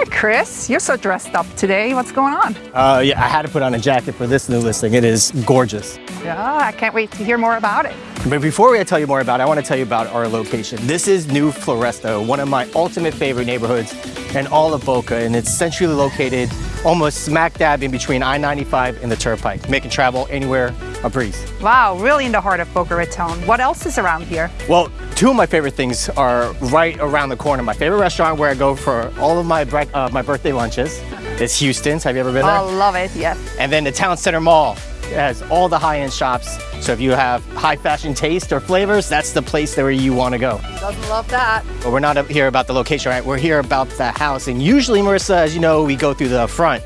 Hey, Chris, you're so dressed up today. What's going on? Uh, yeah, I had to put on a jacket for this new listing. It is gorgeous. Yeah, I can't wait to hear more about it. But before we tell you more about it, I want to tell you about our location. This is New Floresta, one of my ultimate favorite neighborhoods in all of Boca, and it's centrally located almost smack dab in between I-95 and the Turnpike, making travel anywhere a breeze. Wow, really in the heart of Boca Raton. What else is around here? Well, two of my favorite things are right around the corner. My favorite restaurant where I go for all of my, uh, my birthday lunches is Houston's. Have you ever been there? I love it, yes. And then the Town Center Mall it has all the high-end shops. So if you have high fashion taste or flavors, that's the place where you want to go. Doesn't love that. But we're not here about the location, right? We're here about the house. And usually, Marissa, as you know, we go through the front.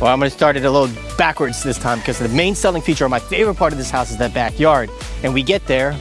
Well, I'm gonna start it a little backwards this time because the main selling feature, or my favorite part of this house is that backyard. And we get there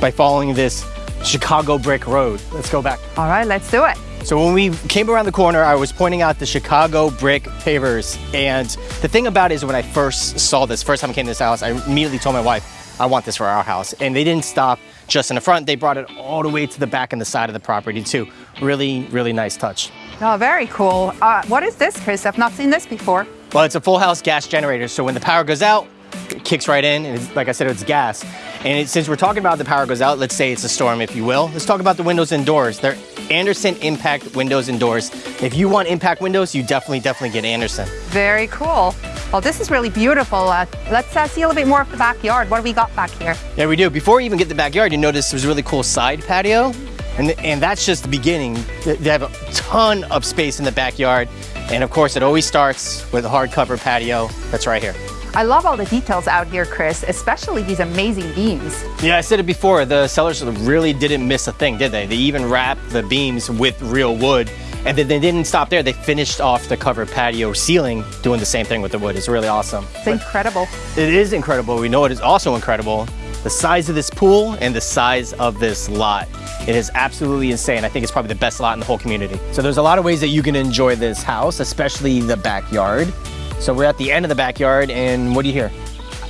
by following this Chicago brick road. Let's go back. All right, let's do it. So when we came around the corner, I was pointing out the Chicago brick pavers. And the thing about it is when I first saw this, first time I came to this house, I immediately told my wife, I want this for our house. And they didn't stop just in the front. They brought it all the way to the back and the side of the property too. Really, really nice touch. Oh, very cool. Uh, what is this, Chris? I've not seen this before. Well, it's a full house gas generator. So when the power goes out, it kicks right in. And like I said, it's gas. And it, since we're talking about the power goes out, let's say it's a storm, if you will. Let's talk about the windows and doors. They're Andersen Impact windows and doors. If you want impact windows, you definitely, definitely get Andersen. Very cool. Well, this is really beautiful. Uh, let's uh, see a little bit more of the backyard. What do we got back here? Yeah, we do. Before we even get the backyard, you notice there's a really cool side patio. And, and that's just the beginning. They have a ton of space in the backyard. And of course, it always starts with a hardcover patio that's right here. I love all the details out here, Chris, especially these amazing beams. Yeah, I said it before, the sellers really didn't miss a thing, did they? They even wrapped the beams with real wood. And then they didn't stop there. They finished off the covered patio ceiling doing the same thing with the wood. It's really awesome. It's but incredible. It is incredible. We know it is also incredible. The size of this pool and the size of this lot. It is absolutely insane. I think it's probably the best lot in the whole community. So there's a lot of ways that you can enjoy this house, especially the backyard. So we're at the end of the backyard and what do you hear?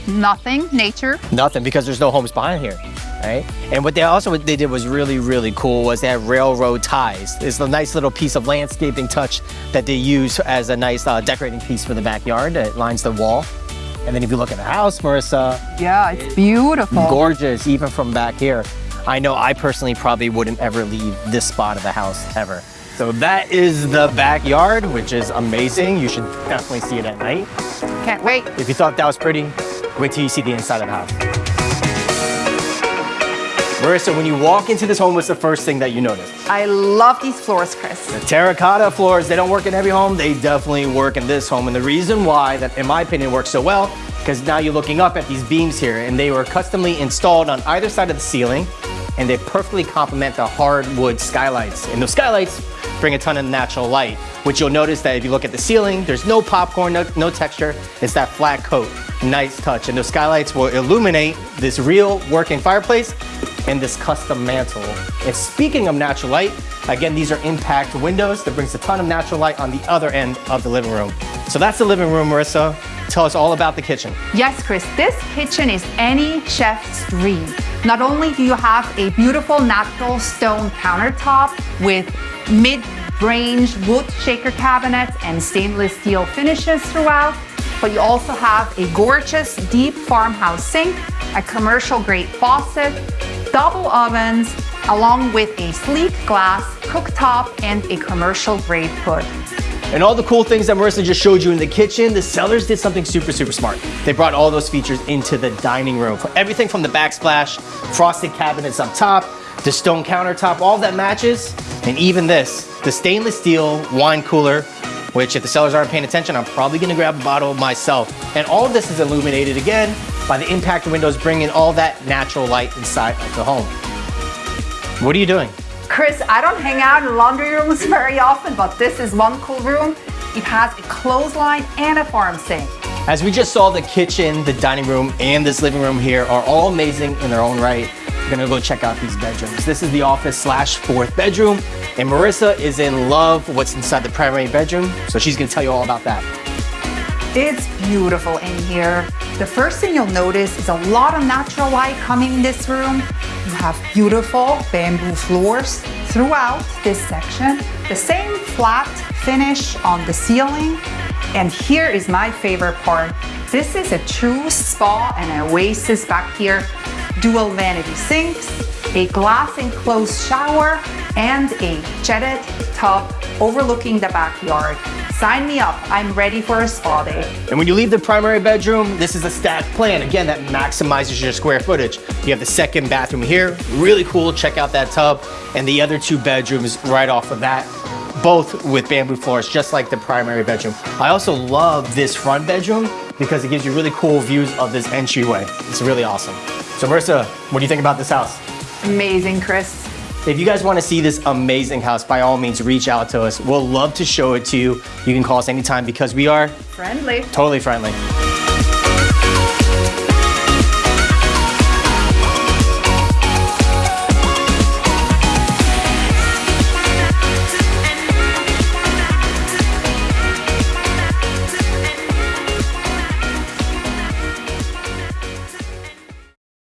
Nothing, nature. Nothing because there's no homes behind here, right? And what they also what they did was really, really cool was they have railroad ties. It's a nice little piece of landscaping touch that they use as a nice uh, decorating piece for the backyard that lines the wall. And then if you look at the house, Marissa. Yeah, it's beautiful. Gorgeous, even from back here. I know I personally probably wouldn't ever leave this spot of the house ever. So that is the backyard, which is amazing. You should definitely see it at night. Can't wait. If you thought that was pretty, wait till you see the inside of the house. Marissa, when you walk into this home, what's the first thing that you notice? I love these floors, Chris. The terracotta floors, they don't work in every home. They definitely work in this home. And the reason why that, in my opinion, works so well, because now you're looking up at these beams here and they were customly installed on either side of the ceiling and they perfectly complement the hardwood skylights. And those skylights bring a ton of natural light, which you'll notice that if you look at the ceiling, there's no popcorn, no, no texture. It's that flat coat. Nice touch. And those skylights will illuminate this real working fireplace and this custom mantle. And speaking of natural light, again, these are impact windows that brings a ton of natural light on the other end of the living room. So that's the living room, Marissa. Tell us all about the kitchen. Yes, Chris, this kitchen is any chef's dream. Not only do you have a beautiful natural stone countertop with mid-range wood shaker cabinets and stainless steel finishes throughout, but you also have a gorgeous deep farmhouse sink, a commercial grade faucet, double ovens, along with a sleek glass cooktop and a commercial grade hood. And all the cool things that Marissa just showed you in the kitchen, the sellers did something super, super smart. They brought all those features into the dining room. Everything from the backsplash, frosted cabinets up top, the stone countertop, all that matches. And even this, the stainless steel wine cooler, which if the sellers aren't paying attention, I'm probably gonna grab a bottle myself. And all of this is illuminated again by the impact windows, bringing all that natural light inside of the home. What are you doing? Chris, I don't hang out in laundry rooms very often, but this is one cool room. It has a clothesline and a farm sink. As we just saw, the kitchen, the dining room, and this living room here are all amazing in their own right. We're gonna go check out these bedrooms. This is the office slash fourth bedroom, and Marissa is in love with what's inside the primary bedroom, so she's gonna tell you all about that. It's beautiful in here. The first thing you'll notice is a lot of natural light coming in this room. You have beautiful bamboo floors throughout this section. The same flat finish on the ceiling. And here is my favorite part. This is a true spa and oasis back here. Dual vanity sinks, a glass enclosed shower, and a jetted tub overlooking the backyard. Sign me up, I'm ready for a spa day. And when you leave the primary bedroom, this is a stacked plan. Again, that maximizes your square footage. You have the second bathroom here, really cool, check out that tub, and the other two bedrooms right off of that, both with bamboo floors, just like the primary bedroom. I also love this front bedroom because it gives you really cool views of this entryway. It's really awesome. So Marissa, what do you think about this house? Amazing, Chris. If you guys want to see this amazing house, by all means, reach out to us. We'll love to show it to you. You can call us anytime because we are Friendly. totally friendly.